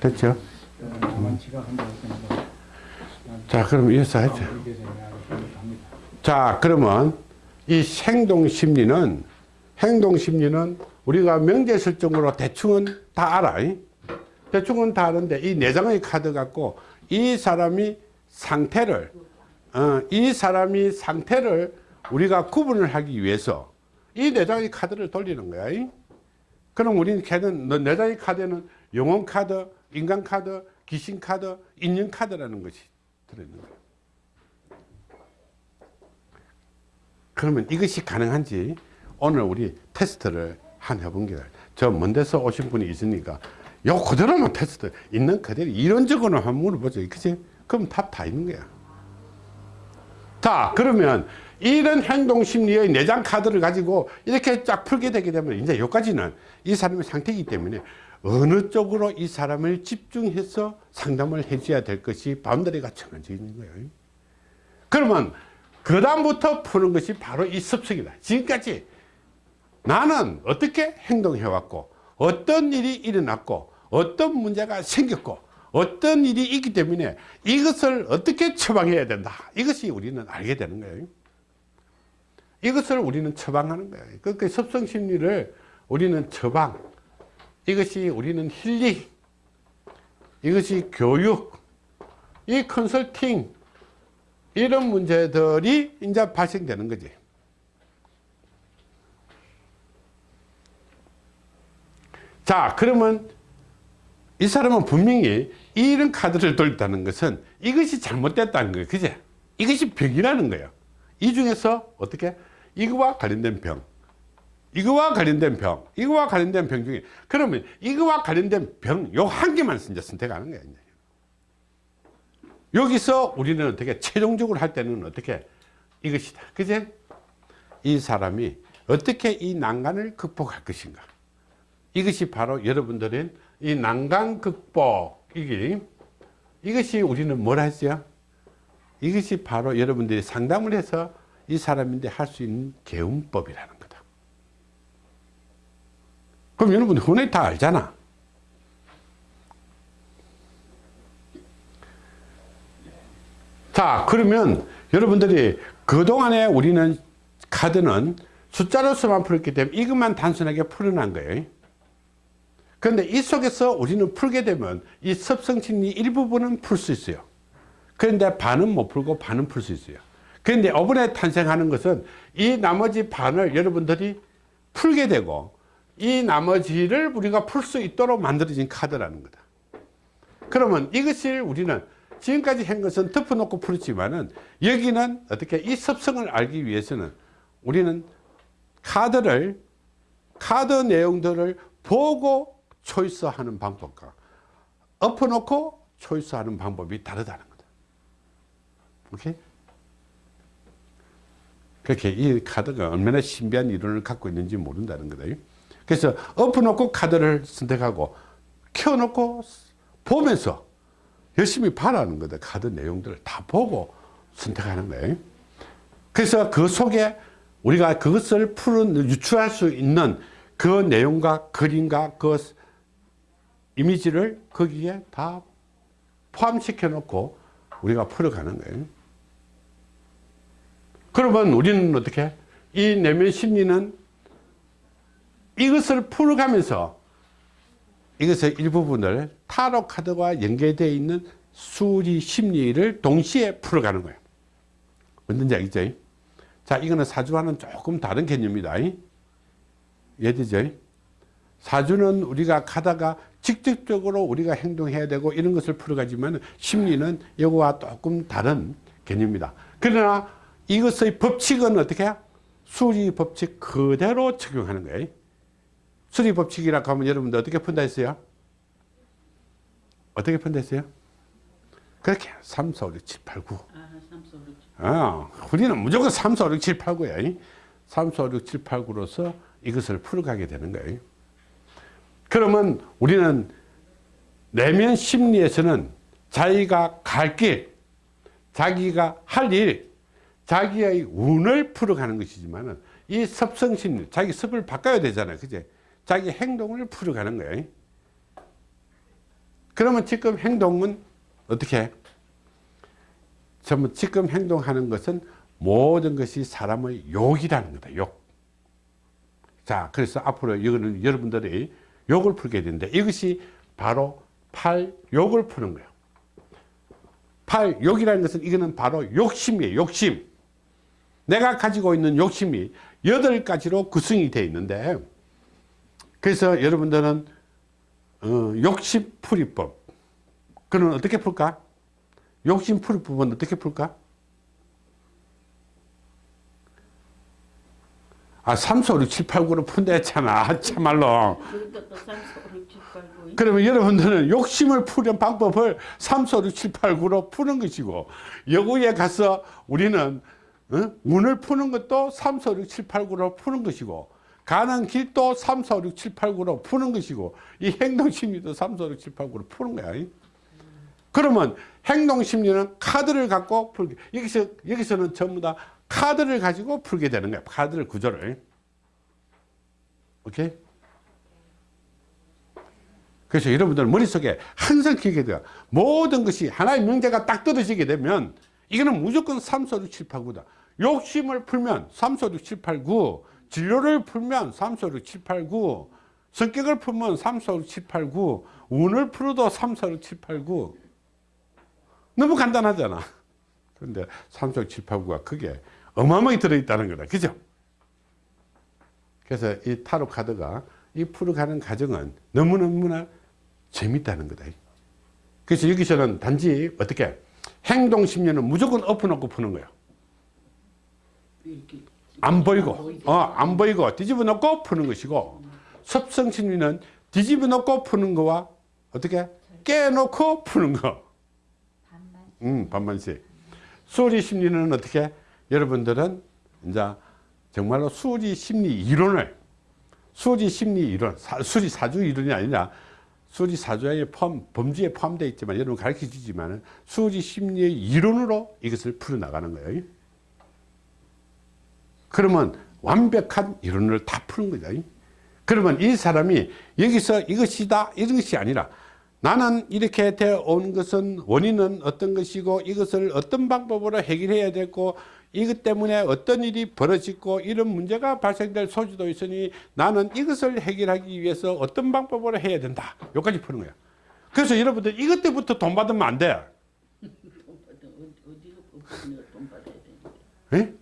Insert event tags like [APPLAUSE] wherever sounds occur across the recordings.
됐죠? 생각하고 자, 그럼 이어서 하죠. 자, 그러면 이 행동 심리는 행동 심리는 우리가 명제설정으로 대충은 다 알아. 이? 대충은 다 아는데 이 내장의 카드 갖고 이 사람이 상태를 어, 이 사람이 상태를 우리가 구분을 하기 위해서 이 내장의 카드를 돌리는 거야. 이? 그럼 우리는 걔는 너 내장의 카드에는 영혼 카드, 인간 카드, 귀신 카드, 인연 카드라는 것이 들어있는 거야. 그러면 이것이 가능한지 오늘 우리 테스트를 한 해본 게요. 저먼 데서 오신 분이 있으니까 요 그대로만 테스트 있는 그대로 이론적으로 한번 물어보죠. 그치? 그럼 답 다 있는 거야. 자, 그러면 이런 행동 심리의 내장 카드를 가지고 이렇게 쫙 풀게 되게 되면 이제 여기까지는 이 사람의 상태이기 때문에 어느 쪽으로 이 사람을 집중해서 상담을 해줘야 될 것이 바운더리가 정해져 있는 거예요. 그러면 그 다음부터 푸는 것이 바로 이 습성이다. 지금까지 나는 어떻게 행동해왔고 어떤 일이 일어났고 어떤 문제가 생겼고 어떤 일이 있기 때문에 이것을 어떻게 처방해야 된다. 이것이 우리는 알게 되는 거예요. 이것을 우리는 처방하는 거예요. 그 습성 심리를 우리는 처방, 이것이 우리는 힐링, 이것이 교육, 이 컨설팅, 이런 문제들이 이제 발생되는 거지. 자, 그러면 이 사람은 분명히 이런 카드를 돌렸다는 것은 이것이 잘못됐다는 거예요. 그제? 이것이 병이라는 거예요. 이 중에서 어떻게? 이거와 관련된 병, 이거와 관련된 병, 이거와 관련된 병 중에 그러면 이거와 관련된 병 요 한 개만 이제 선택하는 거예요. 여기서 우리는 어떻게 최종적으로 할 때는 어떻게 이것이다. 그제? 이 사람이 어떻게 이 난간을 극복할 것인가. 이것이 바로 여러분들은 이 난간 극복 이게 이것이 우리는 뭘 하죠? 이것이 바로 여러분들이 상담을 해서 이 사람인데 할 수 있는 개운법이라는. 그럼 여러분 흔히 다 알잖아. 자 그러면 여러분들이 그동안에 우리는 카드는 숫자로서만 풀었기 때문에 이것만 단순하게 풀어난 거예요. 그런데 이 속에서 우리는 풀게 되면 이 습성심리 일부분은 풀 수 있어요. 그런데 반은 못 풀고 반은 풀 수 있어요. 그런데 이번에 탄생하는 것은 이 나머지 반을 여러분들이 풀게 되고 이 나머지를 우리가 풀 수 있도록 만들어진 카드라는 거다. 그러면 이것을 우리는 지금까지 한 것은 덮어놓고 풀었지만은 여기는 어떻게 이 습성을 알기 위해서는 우리는 카드를 카드 내용들을 보고 초이스하는 방법과 엎어놓고 초이스하는 방법이 다르다는 거다. 오케이? 그렇게 이 카드가 얼마나 신비한 이론을 갖고 있는지 모른다는 거다. 그래서 엎어놓고 카드를 선택하고 켜놓고 보면서 열심히 봐라는 거다. 카드 내용들을 다 보고 선택하는 거예요. 그래서 그 속에 우리가 그것을 푸는, 유추할 수 있는 그 내용과 그림과 그 이미지를 거기에 다 포함시켜 놓고 우리가 풀어가는 거예요. 그러면 우리는 어떻게? 이 내면 심리는 이것을 풀어가면서 이것의 일부분을 타로 카드와 연계되어 있는 수리 심리를 동시에 풀어가는 거예요. 뭔지 알겠죠? 자, 이거는 사주와는 조금 다른 개념이다. 이해되죠? 사주는 우리가 가다가 직접적으로 우리가 행동해야 되고 이런 것을 풀어가지만 심리는 이거와 조금 다른 개념입니다. 그러나 이것의 법칙은 어떻게 해요? 수리 법칙 그대로 적용하는 거예요. 수리 법칙이라고 하면 여러분들 어떻게 푼다 했어요? 어떻게 푼다 했어요? 그렇게 3, 4, 5, 6, 7, 8, 9. 아, 3, 4, 5, 6, 7. 아, 우리는 무조건 3, 4, 5, 6, 7, 8, 9야. 3, 4, 5, 6, 7, 8, 9로서 이것을 풀어가게 되는 거예요. 그러면 우리는 내면 심리에서는 자기가 갈 길, 자기가 할 일, 자기의 운을 풀어가는 것이지만 이 습성심리, 자기 습을 바꿔야 되잖아요. 그제? 자기 행동을 풀어가는 거예요. 그러면 지금 행동은 어떻게 해? 전부 지금 행동하는 것은 모든 것이 사람의 욕이라는 거다 욕. 자 그래서 앞으로 이거는 여러분들이 욕을 풀게 되는데 이것이 바로 팔 욕을 푸는 거예요 팔 욕이라는 것은 이거는 바로 욕심이에요 욕심 내가 가지고 있는 욕심이 여덟 가지로 구성이 되어 있는데 그래서 여러분들은 어, 욕심 풀이법. 그는 어떻게 풀까? 욕심 풀이법은 어떻게 풀까? 아 3, 4, 5, 6, 7, 8, 9로 푼다 했잖아. 참말로. 그러니까 또 3, 4, 5, 6, 7, 8, 9 그러면 여러분들은 욕심을 푸는 방법을 3, 4, 6, 7, 8, 9로 푸는 것이고 여구에 가서 우리는 어? 운을 푸는 것도 3, 4, 6, 7, 8, 9로 푸는 것이고 가는 길도 3, 4, 6, 7, 8, 9로 푸는 것이고 이 행동심리도 3, 4, 6, 7, 8, 9로 푸는 거야 그러면 행동심리는 카드를 갖고 풀게 여기서, 여기서는 전부 다 카드를 가지고 풀게 되는 거야 카드를 구조를 오케이? 그래서 여러분들 머릿속에 항상 기억해야 돼요. 모든 것이 하나의 명제가 딱 떨어지게 되면 이거는 무조건 3, 4, 6, 7, 8, 9다. 욕심을 풀면 3, 4, 6, 7, 8, 9 진로를 풀면 3, 4, 6, 7, 8, 9 성격을 풀면 3, 4, 6, 7, 8, 9 운을 풀어도 3, 4, 6, 7, 8, 9 너무 간단하잖아. 그런데 3, 4, 6, 7, 8, 9가 그게 어마어마하게 들어있다는 거다. 그죠? 그래서 이 타로 카드가 이 풀어가는 과정은 너무너무나 재밌다는 거다. 그래서 여기서는 단지 어떻게 행동 심리는 무조건 엎어놓고 푸는 거예요. 안 보이고, 어, 안 보이고 뒤집어 놓고 푸는 것이고 섭성 심리는 뒤집어 놓고 푸는 거와 어떻게 깨놓고 푸는 거. 음, 반반씩. 수리 심리는 어떻게 여러분들은 이제 정말로 수리 심리 이론을 수리 심리 이론, 사, 수리 사주 이론이 아니라 수리 사주에 포함, 범주에 포함되어 있지만 여러분 가르쳐 주지만 수리 심리의 이론으로 이것을 풀어나가는 거예요. 그러면 완벽한 이론을 다 푸는 거죠. 그러면 이 사람이 여기서 이것이다 이런 것이 아니라 나는 이렇게 되어 온 것은 원인은 어떤 것이고 이것을 어떤 방법으로 해결해야 되고 이것 때문에 어떤 일이 벌어지고 이런 문제가 발생될 소지도 있으니 나는 이것을 해결하기 위해서 어떤 방법으로 해야 된다. 여기까지 푸는 거야. 그래서 여러분들 이것 때부터 돈 받으면 안돼. [LAUGHS] 돈 받아 어디 어디가 부분에 돈 받아야 되는데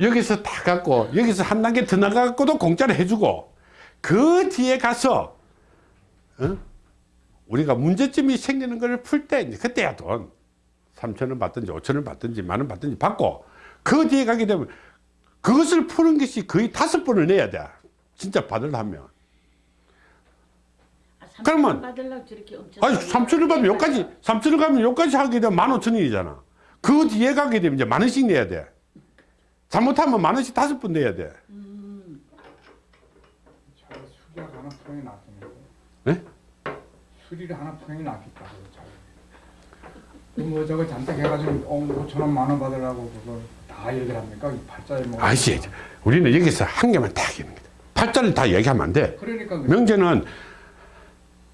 여기서 다 갖고 여기서 한 단계 더 나가고도 공짜로 해주고 그 뒤에 가서 어? 우리가 문제점이 생기는 것을 풀 때 이제 그때야 돈. 3천 원 받든지 5천 원 받든지 만원 받든지 받고 그 뒤에 가게 되면 그것을 푸는 것이 거의 다섯 번을 내야 돼. 진짜 받으려면. 아, 그러면- 아니 3천 원 받으면 여기까지 3천 원 가면 여기까지 하게 되면 만 오천 원이잖아 그 뒤에 가게 되면 이제 만 원씩 내야 돼 잘못하면 만 원씩 다섯 번 내야 돼. 네? 수리를 하나 게 낫겠다. 그뭐 저거 잔뜩 해가지고 어, 5천 원, 만 원 받으려고 그거 다 얘기를 합니까? 이 팔자에 뭐. 아시 우리는 여기서 한 개만 딱 얘기합니다 팔자를 다 얘기하면 안 돼 그러니까 그 명제는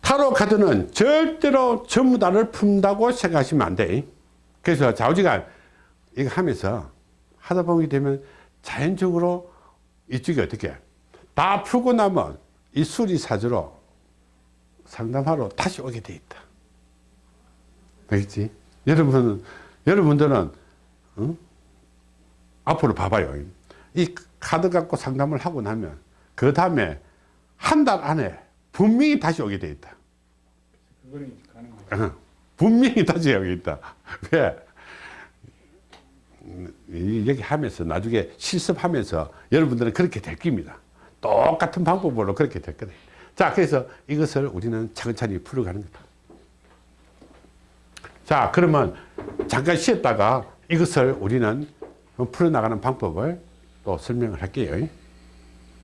타로 카드는 절대로 전부 다를 푼다고 생각하시면 안 돼. 그래서 좌우지가 이거 하면서 하다 보게 되면 자연적으로 이쪽이 어떻게 다 풀고 나면 이 수리사주로 상담하러 다시 오게 돼 있다. 알겠지? 여러분은, 여러분들은, 응? 앞으로 봐봐요. 이 카드 갖고 상담을 하고 나면 그 다음에 한 달 안에 분명히 다시 오게 돼 있다. 그거는 가능하죠. 어, 분명히 오게 있다. [LAUGHS] 왜? 얘기 하면서 나중에 실습하면서 여러분들은 그렇게 될 겁니다. 똑같은 방법으로 그렇게 될 거다. 자, 그래서 이것을 우리는 차근차근히 풀어가는 거다. 자, 그러면 잠깐 쉬었다가 이것을 우리는 풀어나가는 방법을 또 설명을 할게요.